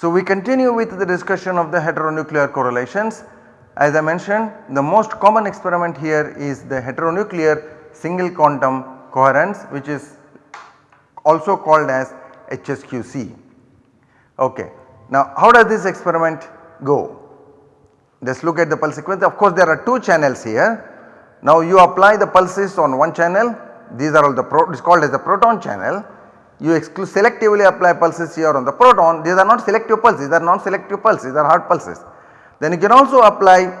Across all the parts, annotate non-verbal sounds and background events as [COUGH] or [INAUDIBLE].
So we continue with the discussion of the heteronuclear correlations. As I mentioned the most common experiment here is the heteronuclear single quantum coherence which is also called as HSQC. Okay. Now how does this experiment go? Just look at the pulse sequence of course there are 2 channels here. Now you apply the pulses on one channel these are all the pro it is called as the proton channel. You selectively apply pulses here on the proton these are not selective pulses these are non-selective pulses these are hard pulses. Then you can also apply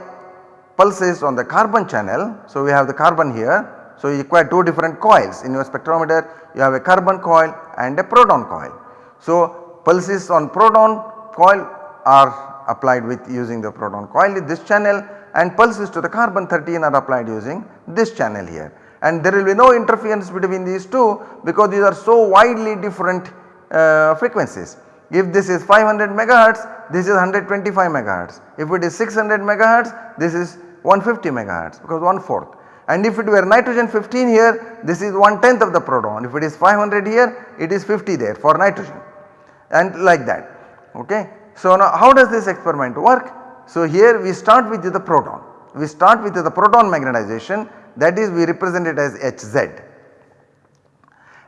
pulses on the carbon channel. So we have the carbon here so you require 2 different coils in your spectrometer you have a carbon coil and a proton coil. So pulses on proton coil are applied with using the proton coil this channel and pulses to the carbon 13 are applied using this channel here and there will be no interference between these two because these are so widely different uh, frequencies. If this is 500 megahertz this is 125 megahertz if it is 600 megahertz this is 150 megahertz because 1 fourth and if it were nitrogen 15 here this is 1 tenth of the proton if it is 500 here it is 50 there for nitrogen and like that ok. So now how does this experiment work? So here we start with the proton we start with the proton magnetization that is we represent it as Hz.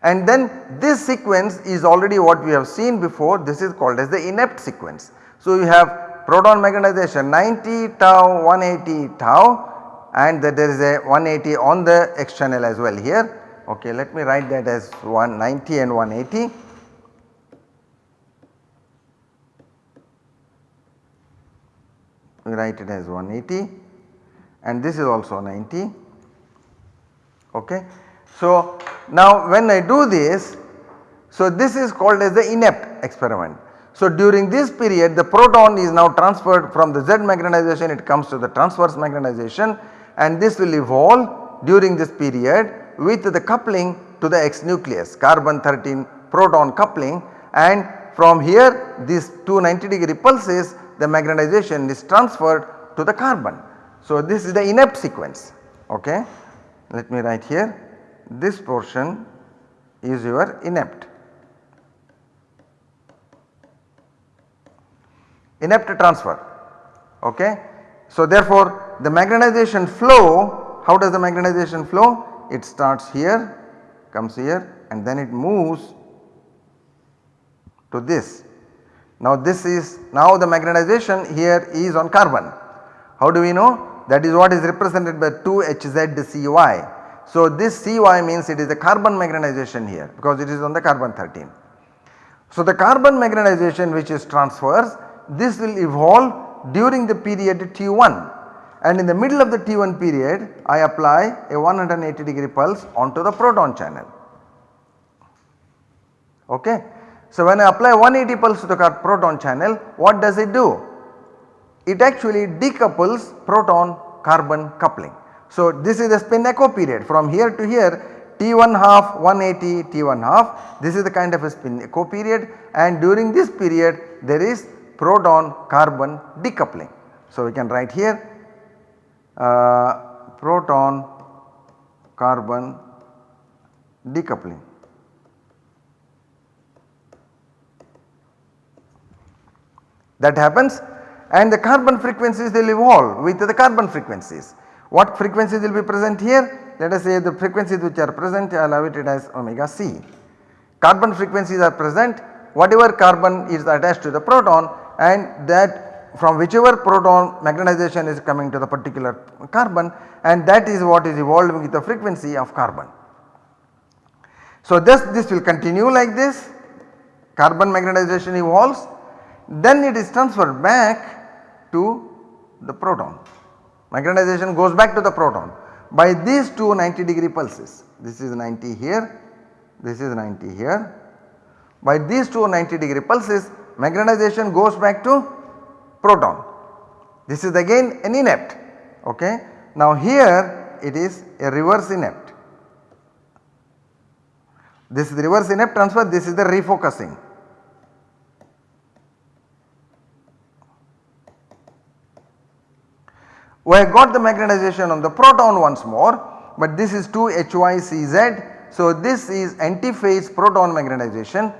And then this sequence is already what we have seen before this is called as the inept sequence. So you have proton magnetization 90 tau 180 tau and that there is a 180 on the X channel as well here. Okay, let me write that as 190 and 180. We write it as 180 and this is also 90 okay. So now when I do this so this is called as the inept experiment. So during this period the proton is now transferred from the Z magnetization it comes to the transverse magnetization and this will evolve during this period with the coupling to the X nucleus carbon 13 proton coupling and from here these two 90 degree pulses the magnetization is transferred to the carbon. So this is the inept sequence okay let me write here this portion is your inept. Inept transfer okay. So therefore the magnetization flow how does the magnetization flow? It starts here comes here and then it moves to this. Now this is now the magnetization here is on carbon. How do we know? That is what is represented by 2HZCY. So this Cy means it is the carbon magnetization here because it is on the carbon 13. So the carbon magnetization which is transverse this will evolve during the period T1 and in the middle of the T1 period I apply a 180 degree pulse onto the proton channel. Okay. So when I apply 180 pulse to the proton channel what does it do? It actually decouples proton carbon coupling. So this is the spin echo period from here to here T1 half 180 T1 half this is the kind of a spin echo period and during this period there is proton carbon decoupling. So we can write here uh, proton carbon decoupling. That happens and the carbon frequencies will evolve with the carbon frequencies. What frequencies will be present here? Let us say the frequencies which are present I will it as omega c. Carbon frequencies are present whatever carbon is attached to the proton and that from whichever proton magnetization is coming to the particular carbon and that is what is evolving with the frequency of carbon. So this, this will continue like this carbon magnetization evolves then it is transferred back to the proton. Magnetization goes back to the proton by these two 90 degree pulses. This is 90 here, this is 90 here. By these two 90 degree pulses magnetization goes back to proton. This is again an inept okay. Now here it is a reverse inept. This is reverse inept transfer, this is the refocusing. We have got the magnetization on the proton once more but this is 2 HYCZ. So this is antiphase proton magnetization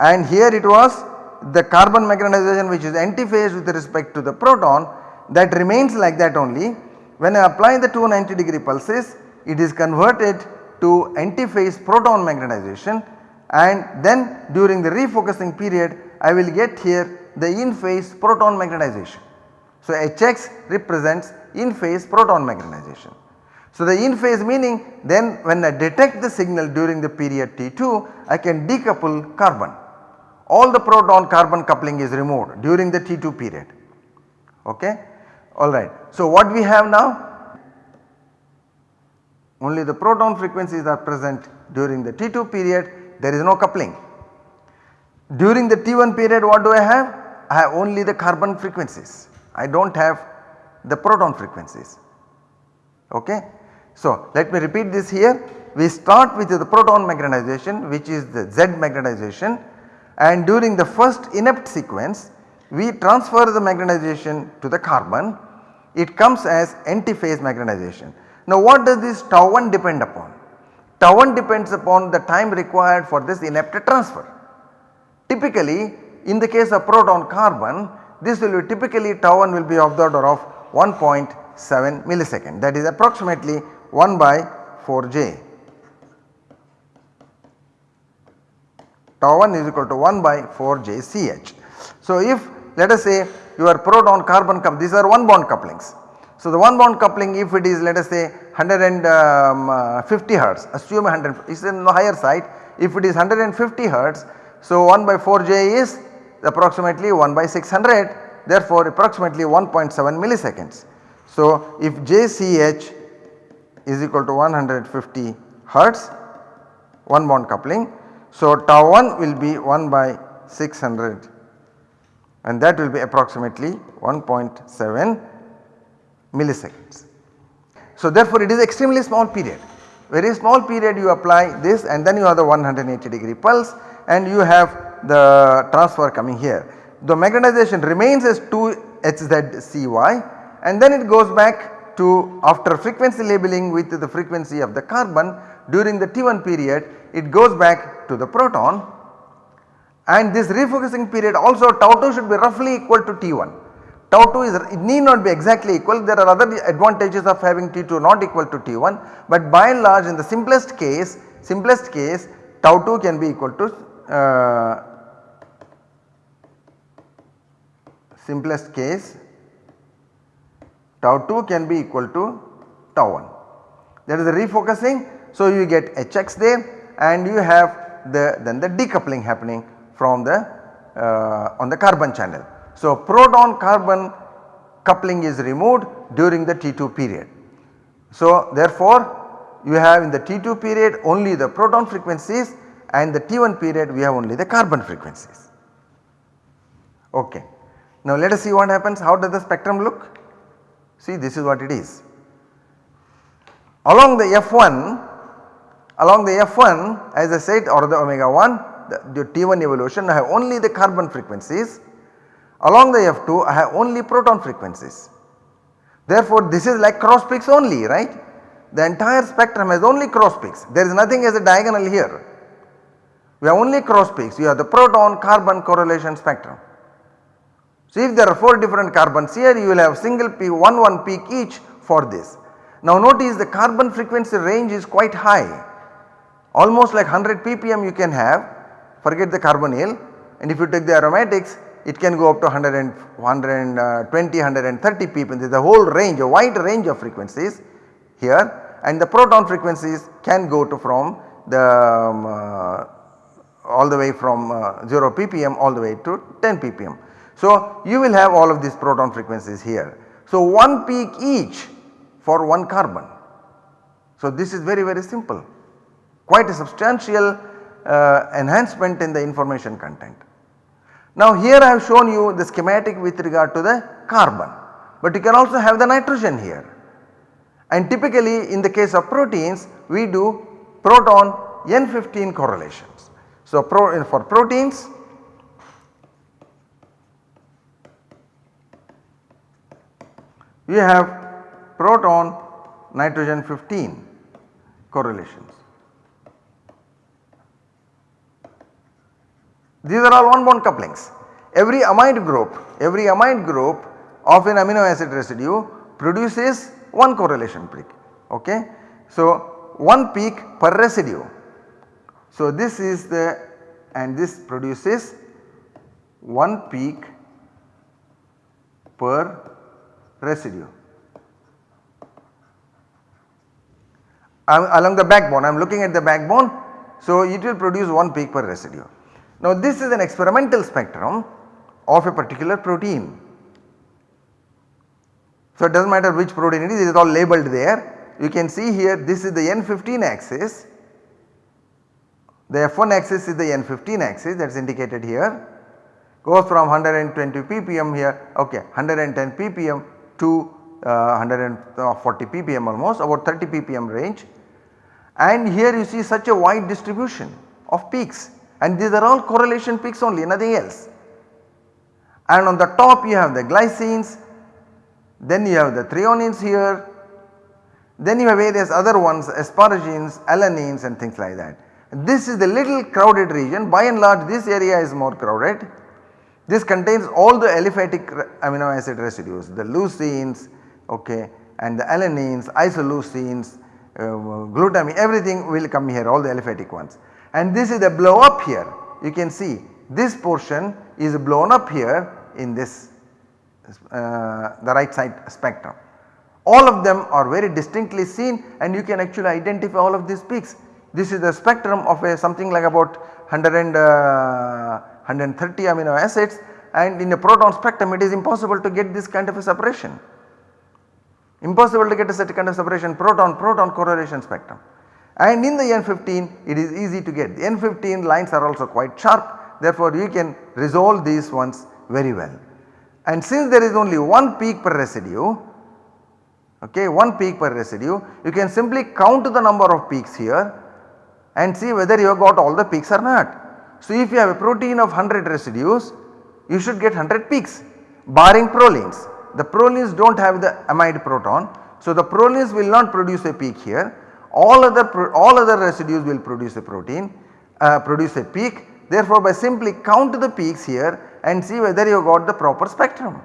and here it was the carbon magnetization which is antiphase with respect to the proton that remains like that only. When I apply the 290 degree pulses it is converted to antiphase proton magnetization and then during the refocusing period I will get here the in phase proton magnetization. So Hx represents in phase proton magnetization. So the in phase meaning then when I detect the signal during the period T2 I can decouple carbon. All the proton carbon coupling is removed during the T2 period okay alright. So what we have now only the proton frequencies are present during the T2 period there is no coupling. During the T1 period what do I have? I have only the carbon frequencies I do not have the proton frequencies okay. So let me repeat this here we start with the proton magnetization which is the Z magnetization and during the first inept sequence we transfer the magnetization to the carbon it comes as antiphase magnetization. Now what does this tau 1 depend upon? Tau 1 depends upon the time required for this inept transfer. Typically in the case of proton carbon this will be typically tau 1 will be of the order of 1.7 millisecond that is approximately 1 by 4j. Tau 1 is equal to 1 by 4j Ch. So if let us say your proton carbon comes, these are one bond couplings so the one bond coupling if it is let us say 150 um, hertz assume 100 is in the higher side if it is 150 hertz so 1 by 4j is approximately 1 by 600 therefore approximately 1.7 milliseconds. So if JCH is equal to 150 hertz one bond coupling so tau 1 will be 1 by 600 and that will be approximately 1.7 milliseconds. So therefore it is extremely small period very small period you apply this and then you have the 180 degree pulse and you have the transfer coming here. The magnetization remains as 2HZCY and then it goes back to after frequency labeling with the frequency of the carbon during the T1 period it goes back to the proton and this refocusing period also tau 2 should be roughly equal to T1 Tau 2 is it need not be exactly equal there are other advantages of having T2 not equal to T1 but by and large in the simplest case simplest case tau 2 can be equal to uh, simplest case tau 2 can be equal to tau 1 there is a refocusing so you get Hx there and you have the then the decoupling happening from the uh, on the carbon channel. So proton carbon coupling is removed during the T2 period. So therefore you have in the T2 period only the proton frequencies and the T1 period we have only the carbon frequencies. Okay. Now let us see what happens how does the spectrum look see this is what it is. Along the F1 along the F1 as I said or the omega 1 the, the T1 evolution I have only the carbon frequencies Along the F2 I have only proton frequencies. Therefore this is like cross peaks only right. The entire spectrum has only cross peaks there is nothing as a diagonal here. We have only cross peaks you have the proton carbon correlation spectrum. So if there are 4 different carbons here you will have single peak 1 1 peak each for this. Now notice the carbon frequency range is quite high almost like 100 ppm you can have forget the carbonyl and if you take the aromatics it can go up to 100 and 120, 130 ppm. There is a whole range, a wide range of frequencies here and the proton frequencies can go to from the um, uh, all the way from uh, 0 ppm all the way to 10 ppm. So you will have all of these proton frequencies here. So one peak each for one carbon. So this is very very simple quite a substantial uh, enhancement in the information content. Now here I have shown you the schematic with regard to the carbon but you can also have the nitrogen here and typically in the case of proteins we do proton N15 correlations. So pro for proteins we have proton nitrogen 15 correlations. These are all one bond couplings. Every amide group, every amide group of an amino acid residue produces one correlation peak okay. So one peak per residue. So this is the and this produces one peak per residue. I'm along the backbone I am looking at the backbone so it will produce one peak per residue. Now this is an experimental spectrum of a particular protein. So it does not matter which protein it is, it is all labeled there. You can see here this is the N15 axis, the F1 axis is the N15 axis that is indicated here. Goes from 120 ppm here. Okay 110 ppm to uh, 140 ppm almost about 30 ppm range. And here you see such a wide distribution of peaks. And these are all correlation peaks only nothing else. And on the top you have the glycines, then you have the threonines here, then you have various other ones asparagines, alanines and things like that. This is the little crowded region by and large this area is more crowded. This contains all the aliphatic amino acid residues the leucines okay, and the alanines, isoleucines, uh, glutamine everything will come here all the aliphatic ones. And this is the blow up here you can see this portion is blown up here in this uh, the right side spectrum. All of them are very distinctly seen and you can actually identify all of these peaks. This is the spectrum of a something like about 100 and, uh, 130 amino acids and in a proton spectrum it is impossible to get this kind of a separation. Impossible to get a such kind of separation proton proton correlation spectrum. And in the N15 it is easy to get the N15 lines are also quite sharp therefore you can resolve these ones very well. And since there is only one peak per residue okay one peak per residue you can simply count the number of peaks here and see whether you have got all the peaks or not. So if you have a protein of 100 residues you should get 100 peaks barring prolines. The prolines do not have the amide proton. So the prolines will not produce a peak here all other all other residues will produce a protein uh, produce a peak therefore by simply count the peaks here and see whether you have got the proper spectrum.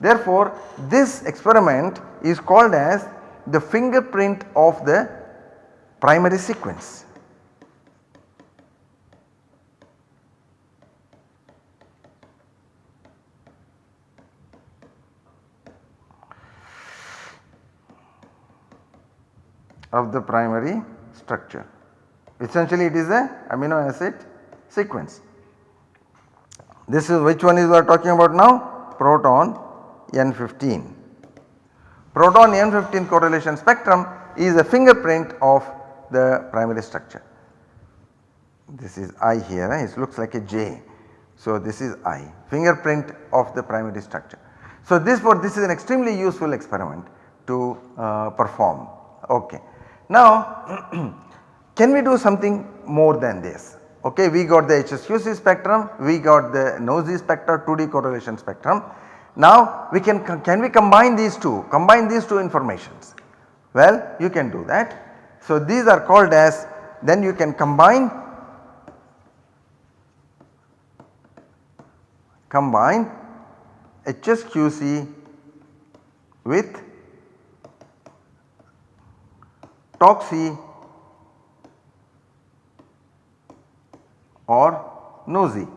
Therefore this experiment is called as the fingerprint of the primary sequence. of the primary structure. Essentially it is a amino acid sequence. This is which one is we are talking about now? Proton N15. Proton N15 correlation spectrum is a fingerprint of the primary structure. This is I here, it looks like a J. So this is I, fingerprint of the primary structure. So this for this is an extremely useful experiment to uh, perform. Okay. Now [CLEARS THROAT] can we do something more than this? Okay, we got the HSQC spectrum, we got the NOESY spectrum, 2D correlation spectrum. Now we can can we combine these two, combine these two informations? Well, you can do that. So these are called as then you can combine combine HSQC with TOCSY or NOESY.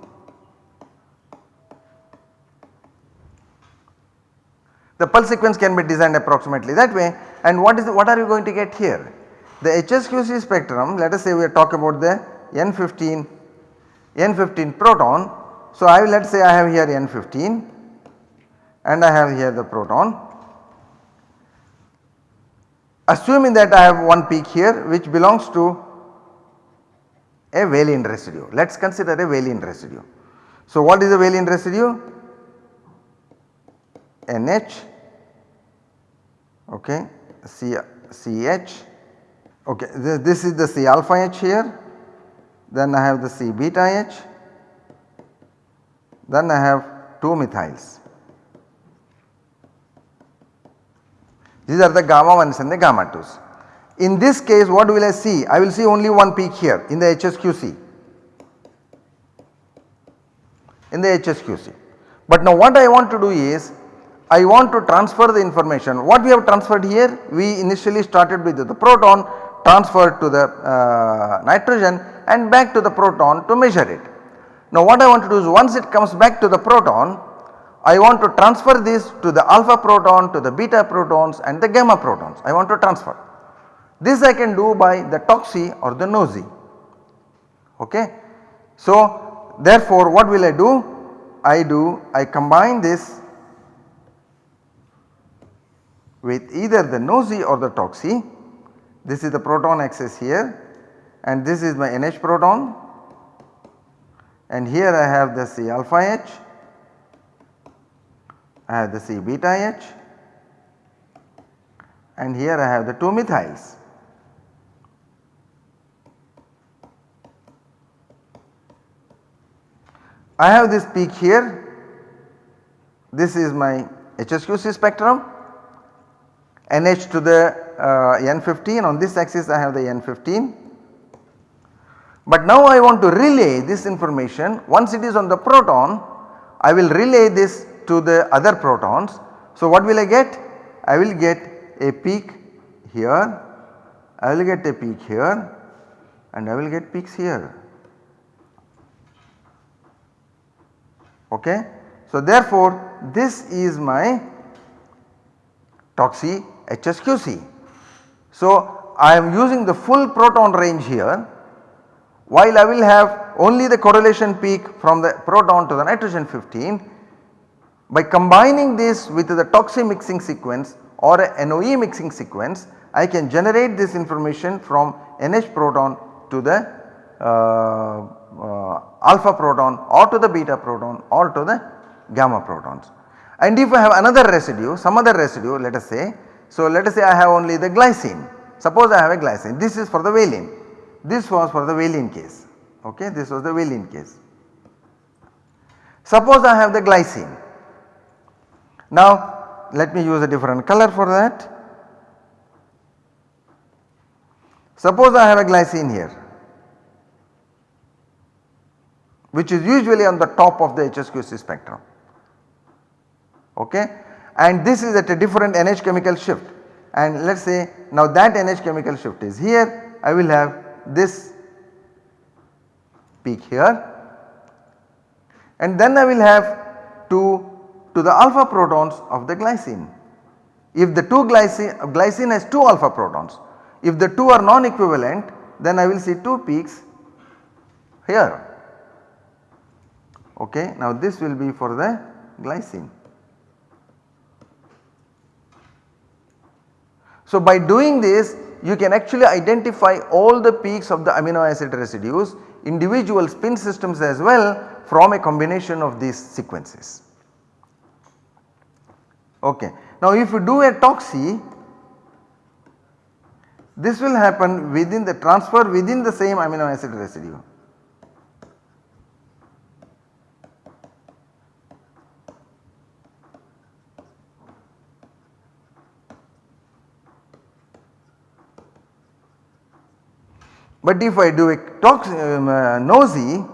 The pulse sequence can be designed approximately that way and what is the, what are you going to get here? The HSQC spectrum let us say we are talking about the N15 N15 proton. So I will let us say I have here N15 and I have here the proton assuming that I have one peak here which belongs to a valine residue. Let us consider a valine residue. So what is a valine residue? NH okay C, CH okay this, this is the C alpha H here then I have the C beta H then I have 2 methyls These are the gamma 1s and the gamma 2s. In this case what will I see? I will see only one peak here in the HSQC. in the HSQC. But now what I want to do is I want to transfer the information what we have transferred here we initially started with the proton transferred to the uh, nitrogen and back to the proton to measure it. Now what I want to do is once it comes back to the proton I want to transfer this to the alpha proton to the beta protons and the gamma protons I want to transfer. This I can do by the TOCSY or the NOESY okay. So therefore what will I do? I do I combine this with either the NOESY or the TOCSY. This is the proton axis here and this is my NH proton. And here I have the C alpha H, I have the C beta H. And here I have the 2 methyls. I have this peak here, this is my HSQC spectrum NH to the uh, N15 on this axis I have the N15. But now I want to relay this information once it is on the proton I will relay this to the other protons. So what will I get? I will get a peak here, I will get a peak here and I will get peaks here. Okay. So therefore this is my TOCSY HSQC. So I am using the full proton range here while I will have only the correlation peak from the proton to the nitrogen 15 by combining this with the TOCSY mixing sequence or a NOE mixing sequence I can generate this information from NH proton to the uh, uh, alpha proton or to the beta proton or to the gamma protons. And if I have another residue some other residue let us say so let us say I have only the glycine. Suppose I have a glycine. This is for the valine. This was for the valine case. Okay this was the valine case. Suppose I have the glycine. Now let me use a different color for that. Suppose I have a glycine here which is usually on the top of the HSQC spectrum. Okay and this is at a different NH chemical shift and let us say now that NH chemical shift is here I will have this peak here and then I will have 2 to the alpha protons of the glycine. If the two glycine, glycine has 2 alpha protons if the 2 are non equivalent then I will see 2 peaks here okay. Now this will be for the glycine. So by doing this you can actually identify all the peaks of the amino acid residues individual spin systems as well from a combination of these sequences. Okay. Now if you do a TOCSY this will happen within the transfer within the same amino acid residue. But if I do a tox um, uh, NOESY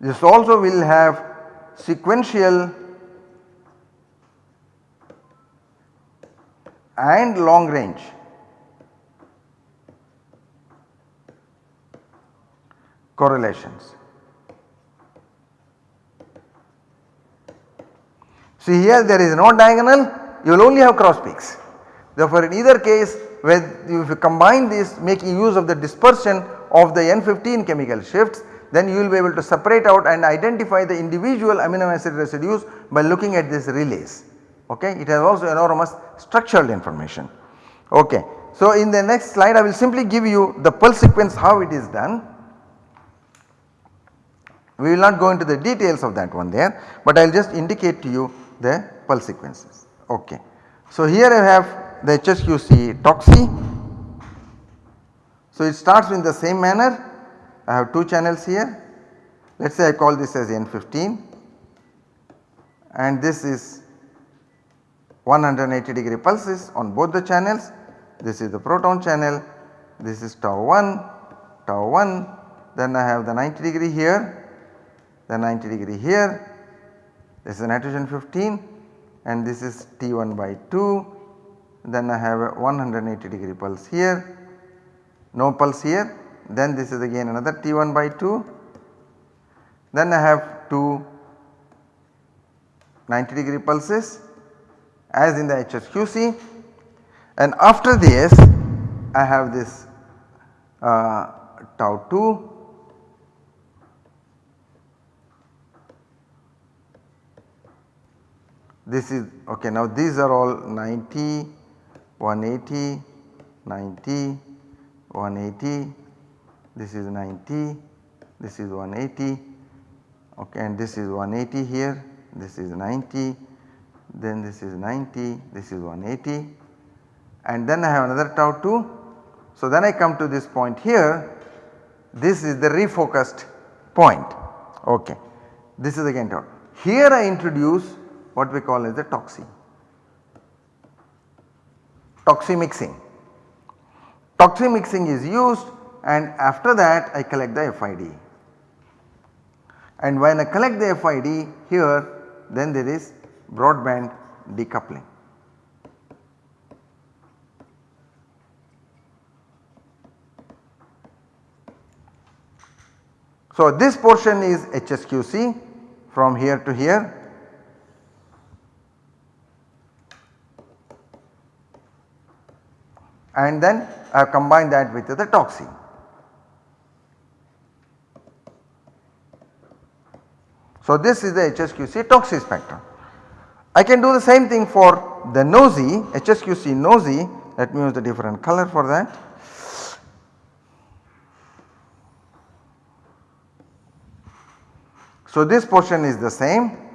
this also will have sequential and long range correlations. See here there is no diagonal you will only have cross peaks. Therefore, in either case when if you combine this making use of the dispersion of the N15 chemical shifts then you will be able to separate out and identify the individual amino acid residues by looking at these relays okay. It has also enormous structural information okay. So in the next slide I will simply give you the pulse sequence how it is done. We will not go into the details of that one there but I will just indicate to you the pulse sequences okay. So here I have the HSQC TOCSY. So it starts in the same manner. I have 2 channels here. Let us say I call this as N15 and this is 180 degree pulses on both the channels. This is the proton channel. This is tau 1 tau 1 then I have the 90 degree here, the 90 degree here, this is nitrogen 15 and this is T1 by 2, then I have a 180 degree pulse here, no pulse here, then this is again another T1 by 2, then I have two 90 degree pulses as in the HSQC and after this I have this uh, tau 2 this is okay now these are all 90 180 90 180 this is 90 this is 180 okay and this is 180 here this is 90 then this is 90 this is 180 and then I have another tau 2. So then I come to this point here this is the refocused point okay this is again tau. Here I introduce what we call as the TOCSY, TOCSY mixing. TOCSY mixing is used and after that I collect the FID and when I collect the FID here then there is broadband decoupling. So this portion is HSQC from here to here. And then uh, I have combined that with the toxin. So this is the HSQC TOCSY spectrum. I can do the same thing for the NOESY HSQC NOESY let me use the different color for that. So this portion is the same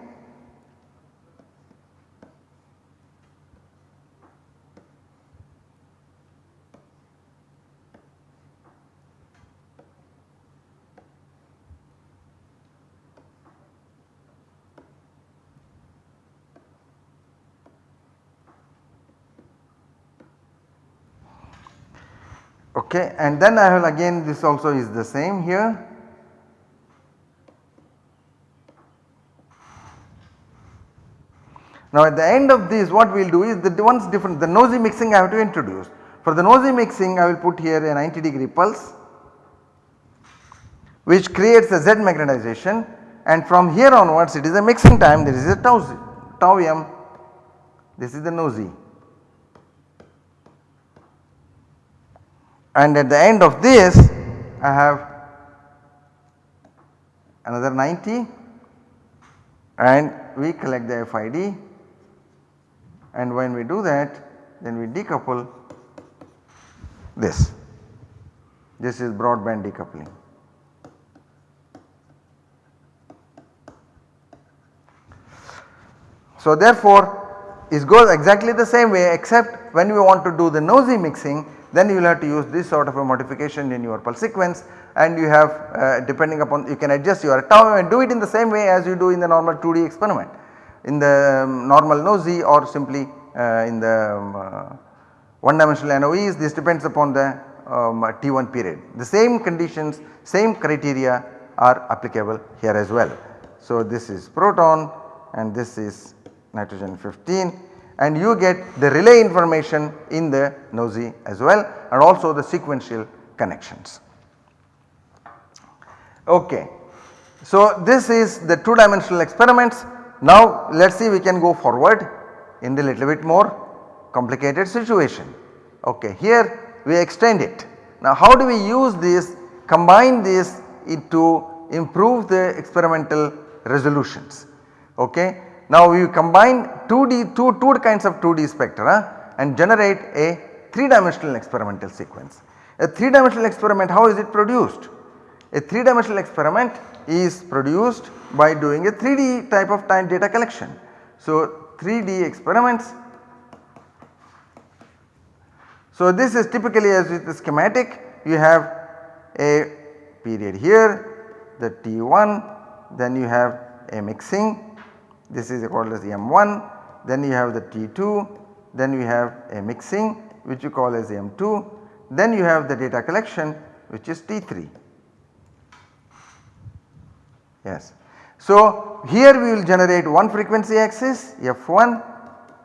okay and then I will again this also is the same here. Now at the end of this what we will do is the ones different the NOESY mixing I have to introduce. For the NOESY mixing I will put here a 90 degree pulse which creates a Z magnetization and from here onwards it is a mixing time there is a tau, tau m this is the NOESY and at the end of this I have another 90 and we collect the FID and when we do that then we decouple this. This is broadband decoupling. So therefore it goes exactly the same way except when we want to do the NOESY mixing then you will have to use this sort of a modification in your pulse sequence and you have uh, depending upon you can adjust your tau and do it in the same way as you do in the normal 2D experiment in the um, normal NOESY or simply uh, in the um, uh, one dimensional NOEs this depends upon the um, T1 period. The same conditions same criteria are applicable here as well. So this is proton and this is nitrogen 15 and you get the relay information in the NOESY as well and also the sequential connections. Okay. So this is the 2 dimensional experiments. Now let us see we can go forward in the little bit more complicated situation. Okay, here we extend it. Now how do we use this combine this to improve the experimental resolutions. Okay. Now we combine 2D, two, two kinds of 2D spectra and generate a 3 dimensional experimental sequence. A 3 dimensional experiment how is it produced? A 3 dimensional experiment is produced by doing a 3D type of time data collection. So 3D experiments. So this is typically as with the schematic you have a period here the T1 then you have a mixing this is called as M1 then you have the T2 then you have a mixing which you call as M2 then you have the data collection which is T3. Yes. So, here we will generate one frequency axis F1,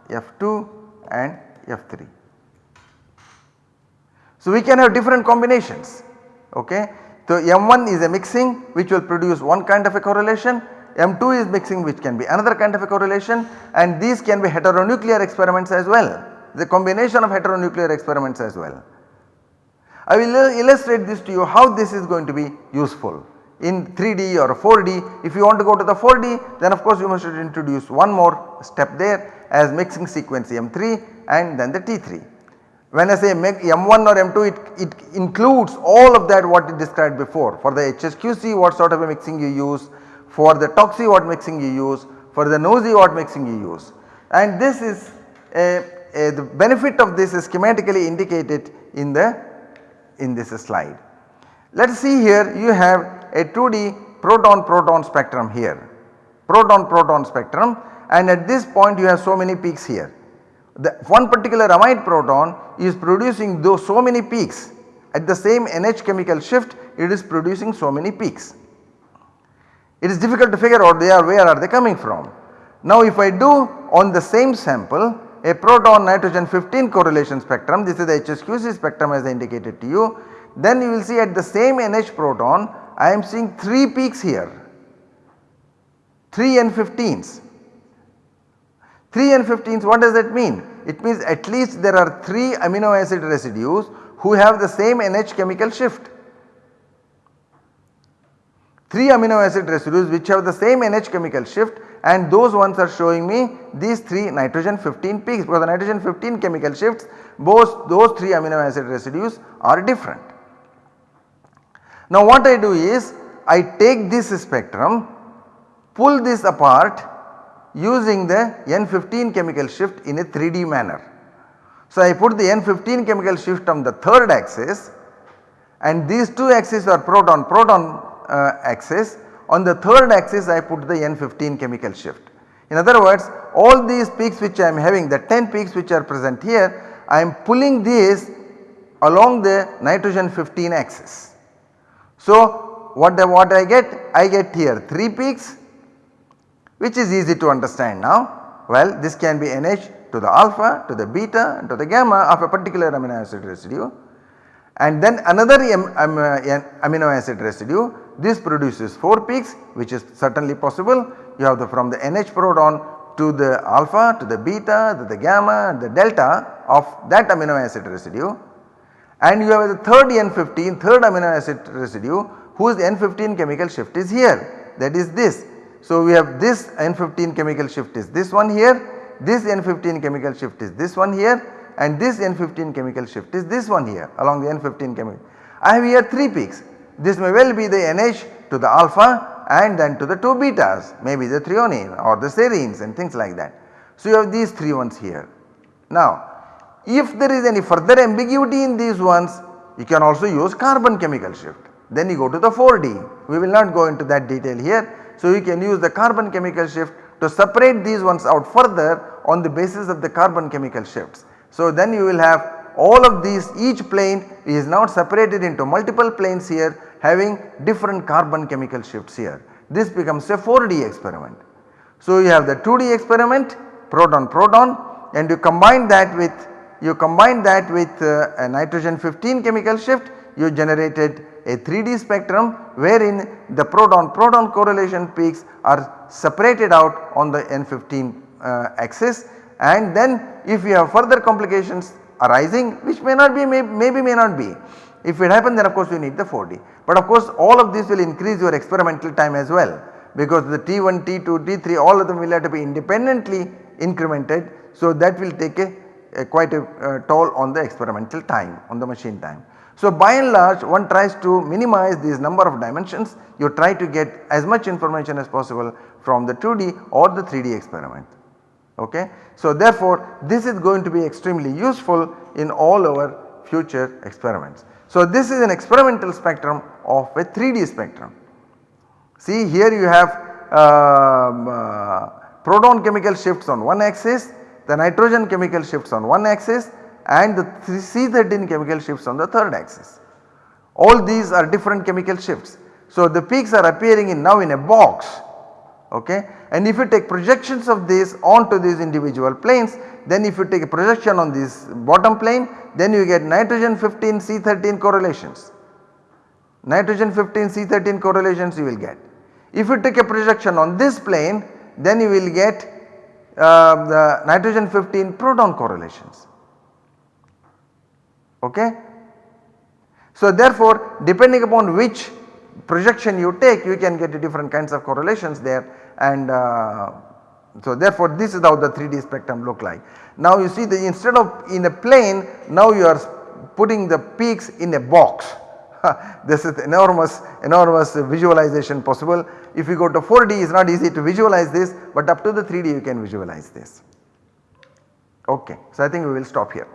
F2 and F3. So, we can have different combinations ok. So, M1 is a mixing which will produce one kind of a correlation, M2 is mixing which can be another kind of a correlation and these can be heteronuclear experiments as well, the combination of heteronuclear experiments as well. I will illustrate this to you how this is going to be useful in 3D or 4D. If you want to go to the 4D then of course you must introduce one more step there as mixing sequence M3 and then the T3. When I say M1 or M2 it, it includes all of that what it described before for the HSQC what sort of a mixing you use, for the TOCSY what mixing you use, for the NOESY what mixing you use. And this is a, a, the benefit of this is schematically indicated in the in this slide. Let us see here you have a 2D proton proton spectrum here. Proton proton spectrum. And at this point you have so many peaks here. The one particular amide proton is producing those so many peaks. At the same NH chemical shift it is producing so many peaks. It is difficult to figure out they are where are they coming from. Now if I do on the same sample a proton nitrogen 15 correlation spectrum this is the HSQC spectrum as I indicated to you then you will see at the same NH proton I am seeing 3 peaks here 3 N15s 3 N15s what does that mean? It means at least there are 3 amino acid residues who have the same NH chemical shift. 3 amino acid residues which have the same NH chemical shift and those ones are showing me these 3 nitrogen 15 peaks because the nitrogen 15 chemical shifts both those 3 amino acid residues are different. Now what I do is I take this spectrum pull this apart using the N15 chemical shift in a 3D manner. So I put the N15 chemical shift on the third axis and these two axes are proton proton Uh, axis on the third axis I put the N15 chemical shift. In other words all these peaks which I am having the 10 peaks which are present here I am pulling these along the nitrogen 15 axis. So what, the, what I get? I get here 3 peaks which is easy to understand now. Well this can be NH to the alpha to the beta and to the gamma of a particular amino acid residue and then another uh, amino acid residue this produces 4 peaks which is certainly possible you have the from the NH proton to the alpha to the beta to the gamma the delta of that amino acid residue and you have the third N15 third amino acid residue whose N15 chemical shift is here that is this so, we have this N15 chemical shift is this one here, this N15 chemical shift is this one here and this N15 chemical shift is this one here along the N15 chemical. I have here 3 peaks. This may well be the NH to the alpha and then to the 2 betas maybe the threonine or the serines and things like that. So, you have these 3 ones here. Now, if there is any further ambiguity in these ones you can also use carbon chemical shift. Then you go to the 4D. We will not go into that detail here so you can use the carbon chemical shift to separate these ones out further on the basis of the carbon chemical shifts. So then you will have all of these each plane is now separated into multiple planes here having different carbon chemical shifts here. This becomes a 4D experiment. So you have the 2D experiment proton proton and you combine that with you combine that with uh, a nitrogen 15 chemical shift you generated a 3D spectrum wherein the proton proton correlation peaks are separated out on the N15 uh, axis and then if you have further complications arising which may not be may, maybe may not be. If it happens then of course you need the 4D but of course all of this will increase your experimental time as well because the T1, T2, T3 all of them will have to be independently incremented. So that will take a, a quite a toll on the experimental time on the machine time. So by and large one tries to minimize these number of dimensions you try to get as much information as possible from the 2D or the 3D experiment ok. So therefore this is going to be extremely useful in all our future experiments. So this is an experimental spectrum of a 3D spectrum. See here you have um, uh, proton chemical shifts on one axis, the nitrogen chemical shifts on one axis and the C13 chemical shifts on the third axis. All these are different chemical shifts. So the peaks are appearing in now in a box okay and if you take projections of this onto these individual planes then if you take a projection on this bottom plane then you get nitrogen 15 C13 correlations. Nitrogen 15 C13 correlations you will get. If you take a projection on this plane then you will get uh, the nitrogen 15 proton correlations okay. So therefore depending upon which projection you take you can get different kinds of correlations there and uh, so therefore this is how the 3D spectrum look like. Now you see the instead of in a plane now you are putting the peaks in a box [LAUGHS] this is enormous enormous visualization possible. If you go to 4D it is not easy to visualize this but up to the 3D you can visualize this. Okay. So I think we will stop here.